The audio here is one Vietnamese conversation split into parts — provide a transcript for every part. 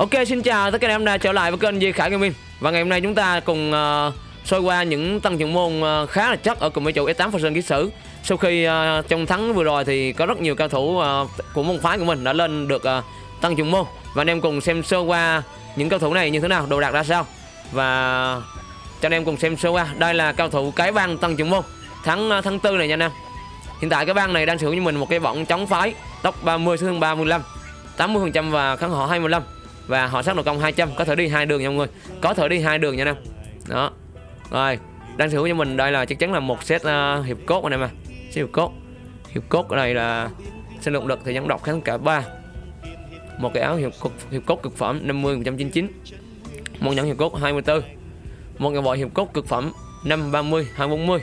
Ok xin chào tất cả anh em đã trở lại với kênh Di Khải Gaming Và ngày hôm nay chúng ta cùng uh, soi qua những tăng trưởng môn uh, khá là chắc ở cùng với chủ S8 Phần Sơn Ký Sử. Sau khi uh, trong thắng vừa rồi thì có rất nhiều cao thủ uh, của môn phái của mình đã lên được uh, tăng trưởng môn. Và anh em cùng xem sơ qua những cao thủ này như thế nào, đồ đạc ra sao. Và cho anh em cùng xem sơ qua Đây là cao thủ cái băng tăng trưởng môn. Tháng uh, tháng tư này nha anh em. Hiện tại cái băng này đang sử dụng cho mình một cái võng chống phái Tốc 30 thương 35 80% và kháng họ 25 và họ sát độ công 200 có thể đi hai đường nha mọi người. Có thể đi hai đường nha em đó. Rồi đang sở hữu cho mình đây là chắc chắn là một set uh, hiệp cốt này mà. Set hiệp cốt. Hiệp cốt ở đây là sinh động lực thì dẫn độc kháng cả ba. Một cái áo hiệp cốt, hiệp cốt cực phẩm 50 199 một nhẫn hiệp cốt 24 một cái bộ hiệp cốt cực phẩm 5 30 240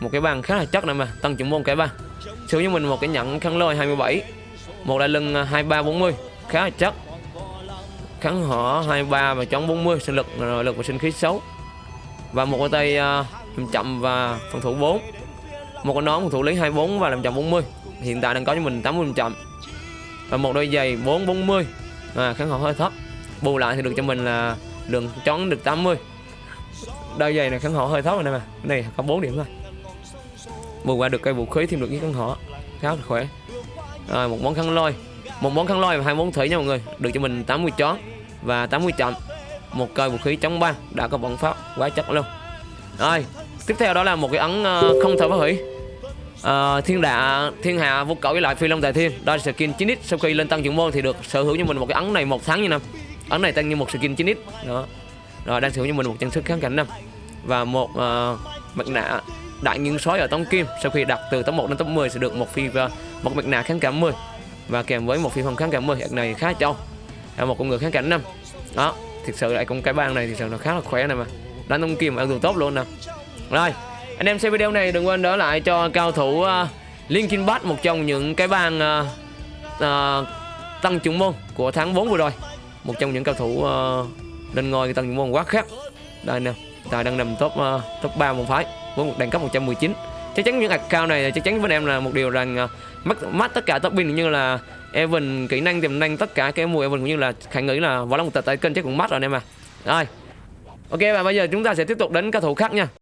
một cái bàn khá là chất này mà tăng trưởng môn cái ba. Sử dụng cho mình một cái nhẫn khăn lôi 27 một đại lưng ờ, 2340 khá là chất kháng họ 23 và chống 40 sinh lực nội lực và sinh khí xấu. Và một cái tay uh, chậm và phòng thủ 4 một cái nón phòng thủ lý 24 và làm chậm 40 hiện tại đang có cho mình 80 chậm và một đôi giày 440 à, kháng họ hơi thấp. Bù lại thì được cho mình là đường chón được 80 đôi giày này kháng họ hơi thấp rồi nè mà. Cái này có 4 điểm thôi. Bù qua được cây vũ khí thêm được cái kháng họ khá là khỏe. Rồi một món khăn lôi. Một món khăn lôi và hai món thủy nha mọi người. Được cho mình 80 chón và 80 chậm một cây vũ khí chống băng đã có bóng pháp quá chất luôn. Rồi tiếp theo đó là một cái ấn uh, không thể phá hủy. Uh, thiên đạ thiên hạ vô cẩu với lại phi long đại thiên đây là skin 9x sau khi lên tăng trưởng môn thì được sở hữu cho mình một cái ấn này một tháng như năm. Ấn này tăng như một skin 9x đó. Rồi đang sở hữu cho mình một trang sức kháng cảnh năm. Và một uh, mặt nạ đại nghiêng sói ở tông kim. Sau khi đặt từ top 1 đến top 10 sẽ được một phi uh, một mặt nạ kháng cảm 10 và kèm với một phi phòng kháng cảm 10 này khá trâu là một con người kháng cảnh năm đó thực sự lại con cái bang này thì sự nó khá là khỏe này mà. Đánh tông kim ăn tốt luôn nè. Rồi anh em xem video này đừng quên đỡ lại cho cao thủ uh, Linkin Park một trong những cái bang uh, uh, tăng trưởng môn của tháng 4 vừa rồi. Một trong những cao thủ uh, lên ngôi tăng trưởng môn quá khác đây nè tài đang nằm top uh, top 3 môn phái với một đẳng cấp 119 chắc chắn những account này chắc chắn với em là một điều rằng ờ, mất mất tất cả top pin như là Evan, kỹ năng tiềm năng tất cả cái mùa Evan cũng như là khả nghĩ là võ một tờ tại kênh chắc cũng mất rồi anh em à. Rồi. Ok, và bây giờ chúng ta sẽ tiếp tục đến các thủ khác nha.